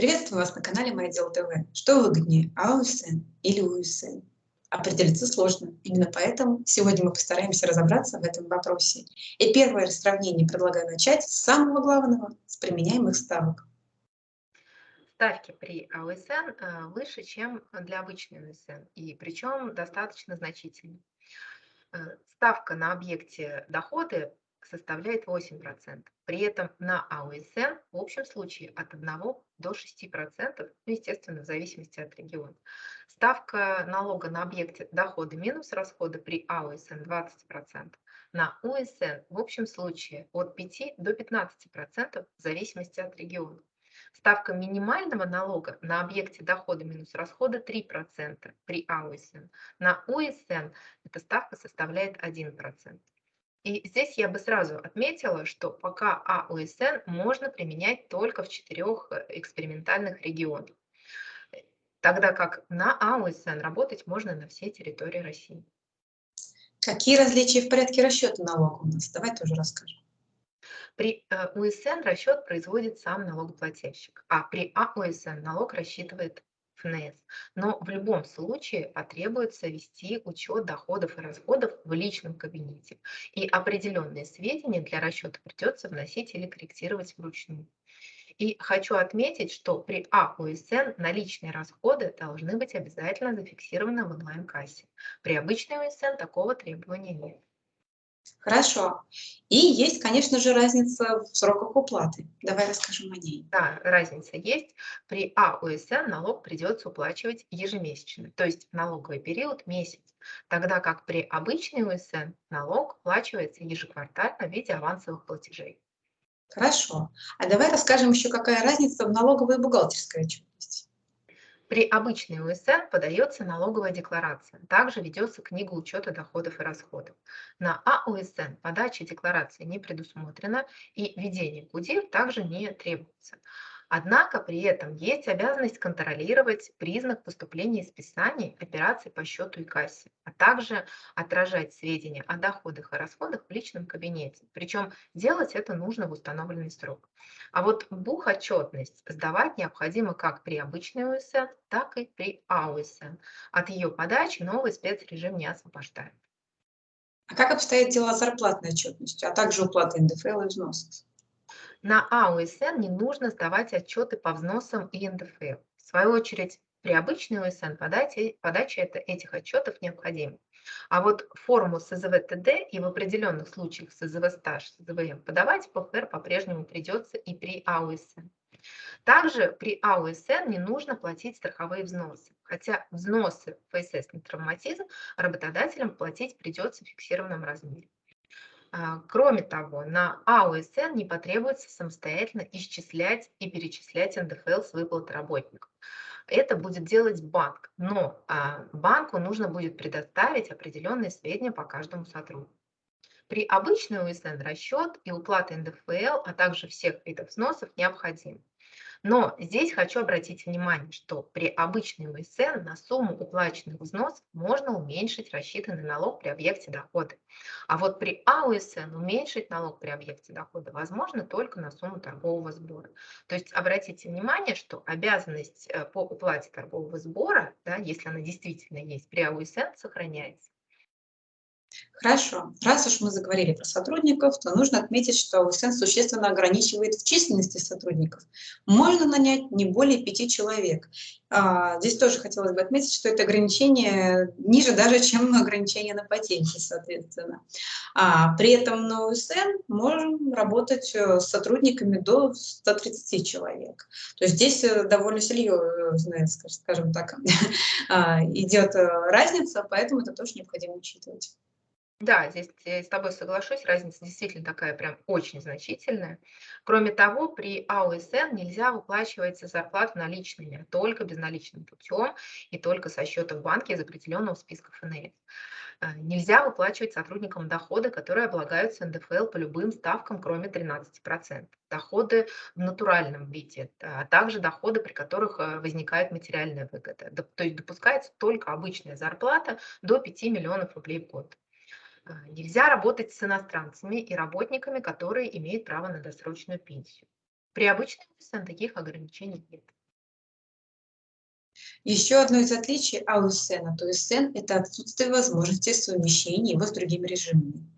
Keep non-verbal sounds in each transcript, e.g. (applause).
Приветствую вас на канале Моя Дело ТВ. Что выгоднее, АОСН или УСН? Определиться сложно. Именно поэтому сегодня мы постараемся разобраться в этом вопросе. И первое сравнение предлагаю начать с самого главного, с применяемых ставок. Ставки при АОСН э, выше, чем для обычной УСН, и причем достаточно значительно. Э, ставка на объекте доходы составляет 8%. При этом на АОСН в общем случае от 1 до 6%, ну, естественно, в зависимости от региона. Ставка налога на объекте доходы минус расходы при АОСН 20%. На УСН в общем случае от 5 до 15% в зависимости от региона. Ставка минимального налога на объекте дохода минус расхода 3% при АОСН. На УСН эта ставка составляет 1%. И здесь я бы сразу отметила, что пока АОСН можно применять только в четырех э, экспериментальных регионах, тогда как на АОСН работать можно на всей территории России. Какие различия в порядке расчета налога у нас? Давай тоже расскажем. При э, УСН расчет производит сам налогоплательщик, а при АОСН налог рассчитывает ФНС. Но в любом случае потребуется вести учет доходов и расходов в личном кабинете. И определенные сведения для расчета придется вносить или корректировать вручную. И хочу отметить, что при АУСН наличные расходы должны быть обязательно зафиксированы в онлайн-кассе. При обычной УСН такого требования нет. Хорошо. И есть, конечно же, разница в сроках уплаты. Давай расскажем о ней. Да, разница есть. При АУСН налог придется уплачивать ежемесячно, то есть налоговый период – месяц, тогда как при обычной УСН налог уплачивается ежеквартально в виде авансовых платежей. Хорошо. А давай расскажем еще, какая разница в налоговой и бухгалтерской отчетности. При обычной УСН подается налоговая декларация. Также ведется книга учета доходов и расходов. На АУСН подача декларации не предусмотрена и введение КУДИР также не требуется. Однако при этом есть обязанность контролировать признак поступления списаний операций по счету и кассе, а также отражать сведения о доходах и расходах в личном кабинете. Причем делать это нужно в установленный срок. А вот бухотчетность сдавать необходимо как при обычной УСН, так и при АУСН. От ее подачи новый спецрежим не освобождает. А как обстоят дела с зарплатной отчетностью, а также уплатой НДФЛ и взносов? На АУСН не нужно сдавать отчеты по взносам и НДФЛ. В свою очередь, при обычной УСН подача, этих отчетов необходима. А вот форму СЗВ-ТД и в определенных случаях СЗВ-стаж, СЗВМ подавать по ФР по-прежнему придется и при АУСН. Также при АУСН не нужно платить страховые взносы, хотя взносы ФСС на травматизм работодателям платить придется в фиксированном размере. А, кроме того, на АОСН не потребуется самостоятельно исчислять и перечислять НДФЛ с выплат работников. Это будет делать банк, но а, банку нужно будет предоставить определенные сведения по каждому сотруднику. При обычной УСН расчет и уплата НДФЛ, а также всех видов взносов необходим. Но здесь хочу обратить внимание, что при обычной УСН на сумму уплаченных взносов можно уменьшить рассчитанный налог при объекте дохода. А вот при АУСН уменьшить налог при объекте дохода возможно только на сумму торгового сбора. То есть обратите внимание, что обязанность э, по уплате торгового сбора, да, если она действительно есть, при АУСН сохраняется. Хорошо. Раз уж мы заговорили про сотрудников, то нужно отметить, что УСН существенно ограничивает в численности сотрудников. Можно нанять не более пяти человек. А, здесь тоже хотелось бы отметить, что это ограничение ниже даже, (laughs) чем ограничение на патенте, соответственно. А, при этом на УСН можем работать э, с сотрудниками до 130 человек. То есть здесь э, довольно серьезная, скажем так, (laughs) а, идет э, разница, поэтому это тоже необходимо учитывать. Да, здесь я с тобой соглашусь, разница действительно такая прям очень значительная. Кроме того, при АОСН нельзя выплачивать зарплату наличными, только безналичным путем и только со счета в банке из определенного списка ФНС. Э, нельзя выплачивать сотрудникам доходы, которые облагаются НДФЛ по любым ставкам, кроме 13%. Доходы в натуральном виде, а также доходы, при которых э, возникает материальная выгода. То есть допускается только обычная зарплата до 5 миллионов рублей в год. А, нельзя работать с иностранцами и работниками, которые имеют право на досрочную пенсию. При обычной УСН таких ограничений нет. Еще одно из отличий АУСН от УСН– это отсутствие возможности совмещения его с другими режимами.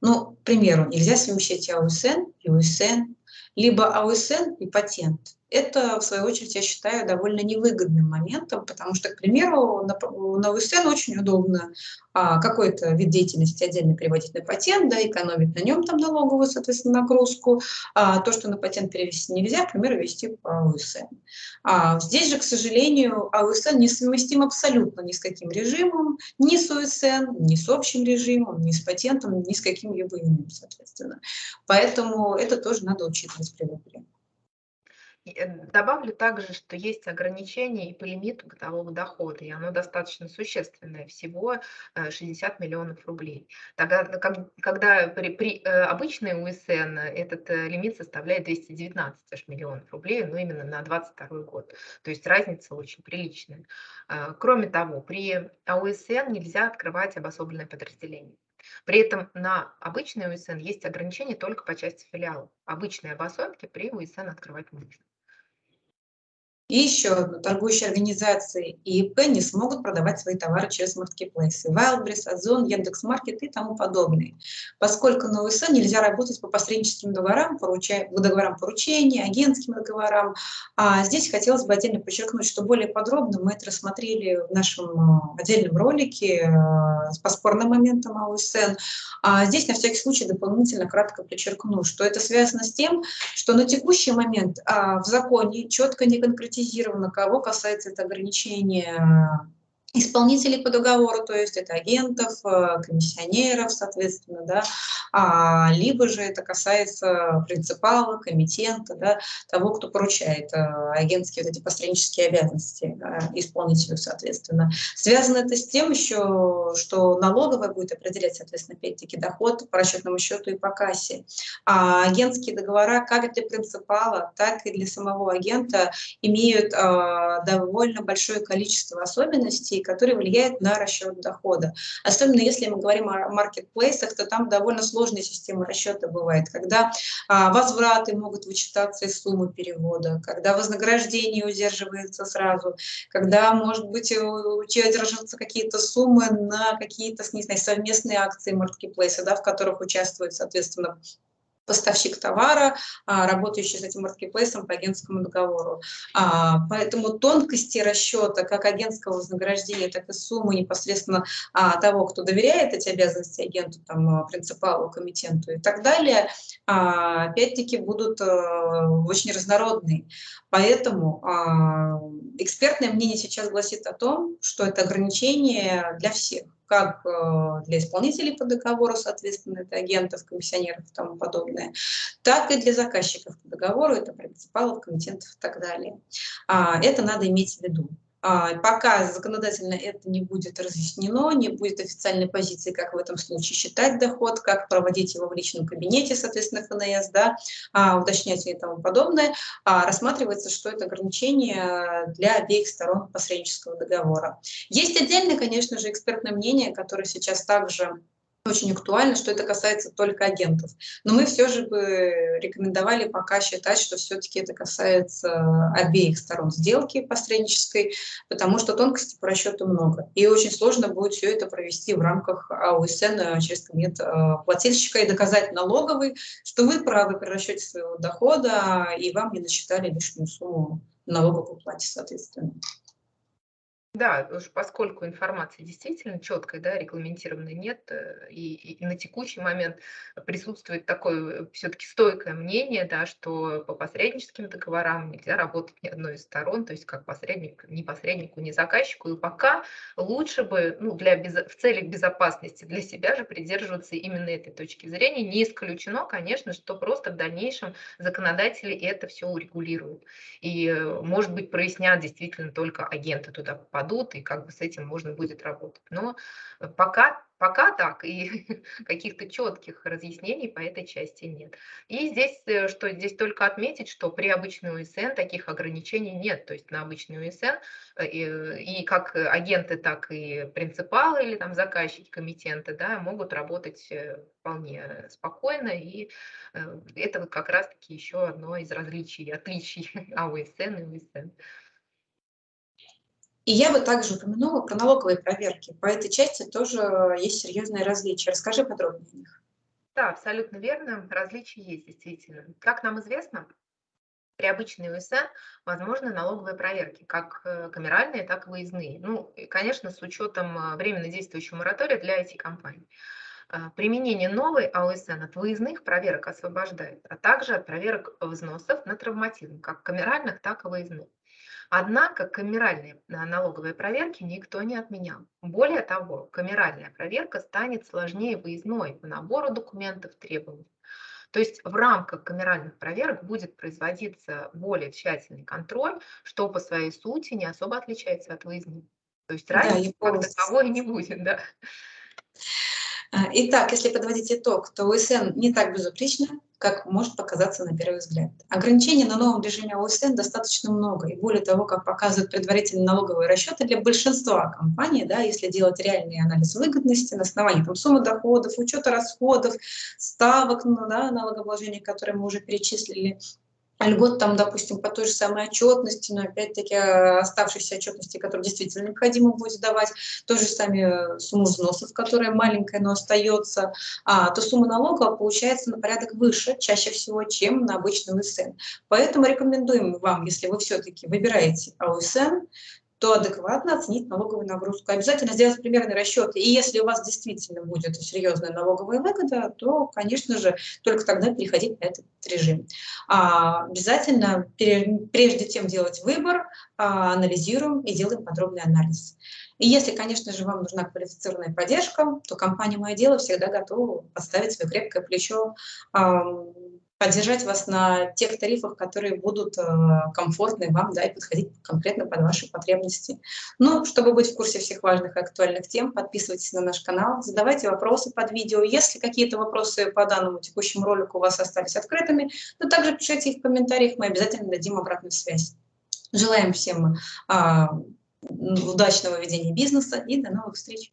Ну, к примеру, нельзя совмещать АУСН и УСН, либо АУСН и патент это, в свою очередь, я считаю довольно невыгодным моментом, потому что, к примеру, на, УСН очень удобно а, какой-то вид деятельности отдельно переводить на патент, да, экономить на нем там налоговую, соответственно, нагрузку. А, то, что на патент перевести нельзя, к примеру, вести по АУСН. А, здесь же, к сожалению, АУСН несовместим абсолютно ни с каким режимом, ни с УСН, ни с общим режимом, ни с патентом, ни с каким-либо иным, соответственно. Поэтому это тоже надо учитывать при выборе. Э, добавлю также, что есть ограничение и по лимиту годового дохода, и оно достаточно существенное, всего 60 э, миллионов рублей. Тогда, когда при, при э, обычной УСН этот лимит составляет 219 аж миллионов рублей, но именно на 2022 год. То есть разница очень приличная. Кроме того, при АУСН нельзя открывать обособленное подразделение. При этом на обычный УСН есть ограничения только по части филиалов. Обычные обособки при УСН открывать можно. И еще одно, торгующие организации и ИП не смогут продавать свои товары через маркетплейсы, Wildberries, Озон, Яндекс.Маркет и тому подобное. Поскольку на УСН нельзя работать по посредническим договорам, поруча... договорам поручения, агентским договорам. А здесь хотелось бы отдельно подчеркнуть, что более подробно мы это рассмотрели в нашем а, отдельном ролике а, по спорным моментам АУСН. А здесь на всякий случай дополнительно кратко подчеркну, что это связано с тем, что на текущий момент а, в законе четко не конкретизируется конкретизировано, кого касается это ограничение исполнителей по договору, то есть это агентов, э, комиссионеров, соответственно, да, а, либо же это касается принципала, комитента, да, того, кто поручает а, агентские вот эти посреднические обязанности да, исполнителю, соответственно. Связано это с тем еще, что налоговая будет определять, соответственно, опять-таки доход по расчетному счету и по кассе. А агентские договора как для принципала, так и для самого агента имеют а, довольно большое количество особенностей, которые влияют на расчет дохода. Особенно если мы говорим о маркетплейсах, то там довольно сложная система расчета бывает, когда а, возвраты могут вычитаться из суммы перевода, когда вознаграждение удерживается сразу, когда, может быть, удерживаются какие-то суммы на какие-то, не знаю, совместные акции маркетплейса, да, в которых участвуют, соответственно, поставщик товара, а, работающий с этим маркетплейсом по агентскому договору. А, поэтому тонкости расчета как агентского вознаграждения, так и суммы непосредственно а, того, кто доверяет эти обязанности агенту, там, принципалу, комитенту и так далее, опять-таки будут очень разнородные. Поэтому экспертное мнение сейчас гласит о том, что это ограничение для всех как э, для исполнителей по договору, соответственно, это агентов, комиссионеров и тому подобное, так и для заказчиков по договору, это принципалов, комитентов и так далее. А, это надо иметь в виду. А, пока законодательно это не будет разъяснено, не будет официальной позиции, как в этом случае считать доход, как проводить его в личном кабинете, соответственно, ФНС, да, а, уточнять и тому подобное, а, рассматривается, что это ограничение для обеих сторон посреднического договора. Есть отдельное, конечно же, экспертное мнение, которое сейчас также очень актуально, что это касается только агентов. Но мы все же бы рекомендовали пока считать, что все-таки это касается обеих сторон сделки посреднической, потому что тонкостей по расчету много. И очень сложно будет все это провести в рамках АУСН через кабинет э, плательщика и доказать налоговый, что вы правы при расчете своего дохода, и вам не насчитали лишнюю сумму налоговой уплате, соответственно. Да, уж поскольку информации действительно четкой, да, регламентированной нет, э, и, и на текущий момент присутствует такое все-таки стойкое мнение, да, что по посредническим договорам нельзя работать ни одной из сторон, то есть как посредник, ни посреднику, ни заказчику, и пока лучше бы, ну, для в целях безопасности для себя же придерживаться именно этой точки зрения. Не исключено, конечно, что просто в дальнейшем законодатели это все урегулируют. И, э, может быть, прояснят действительно только агенты туда попадают, попадут, и как бы с этим можно будет работать. Но э, пока, пока так, и (laughs) каких-то четких разъяснений по этой части нет. И здесь, э, что здесь только отметить, что при обычной УСН таких ограничений нет. То есть на обычной УСН э, и, и как агенты, так и принципалы или там заказчики, комитенты да, могут работать вполне спокойно. И это вот как раз-таки еще одно из различий, отличий (laughs) АУСН и УСН. И я бы также упомянула про налоговые проверки. По этой части тоже есть серьезные различия. Расскажи подробнее о них. Да, абсолютно верно. Различия есть действительно. Как нам известно, при обычной УСН возможны налоговые проверки, как э, камеральные, так и выездные. Ну, и, конечно, с учетом э, временно действующего моратория для IT-компаний. Э, применение новой АОСН от выездных проверок освобождает, а также от проверок взносов на травматизм, как камеральных, так и выездных. Однако камеральные налоговые проверки никто не отменял. Более того, камеральная проверка станет сложнее выездной по набору документов требований. То есть в рамках камеральных проверок будет производиться более тщательный контроль, что по своей сути не особо отличается от выездных. То есть разницы да, как таковой не будет, да. Итак, если подводить итог, то УСН не так безупречно, как может показаться на первый взгляд. Ограничений на новом режиме ОСН достаточно много, и более того, как показывают предварительные налоговые расчеты для большинства компаний, да, если делать реальный анализ выгодности на основании там, суммы доходов, учета расходов, ставок ну, да, налогообложения, которые мы уже перечислили, льгот там, допустим, по той же самой отчетности, но опять-таки э, оставшиеся отчетности, которые действительно необходимо будет давать, той же самой э, сумму взносов, которая маленькая, но остается, а, то сумма налога получается на порядок выше, чаще всего, чем на обычный УСН. Поэтому рекомендуем вам, если вы все-таки выбираете АУСН, то адекватно оценить налоговую нагрузку. Обязательно сделать примерный расчет. И если у вас действительно будет серьезная налоговая выгода, то, конечно же, только тогда переходить на этот режим. А, обязательно прежде чем делать выбор, а, анализируем и делаем подробный анализ. И если, конечно же, вам нужна квалифицированная поддержка, то компания «Мое дело» всегда готова подставить свое крепкое плечо, поддержать вас на тех тарифах, которые будут э, комфортны вам да, и подходить конкретно под ваши потребности. Ну, чтобы быть в курсе всех важных и актуальных тем, подписывайтесь на наш канал, задавайте вопросы под видео. Если какие-то вопросы по данному текущему ролику у вас остались открытыми, то также пишите их в комментариях, мы обязательно дадим обратную связь. Желаем всем а, удачного ведения бизнеса и до новых встреч!